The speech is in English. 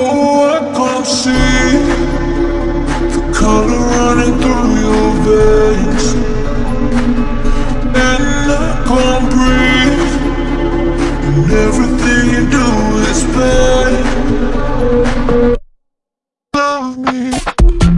I can't see The color running through your veins And I can't breathe And everything you do is bad Love me.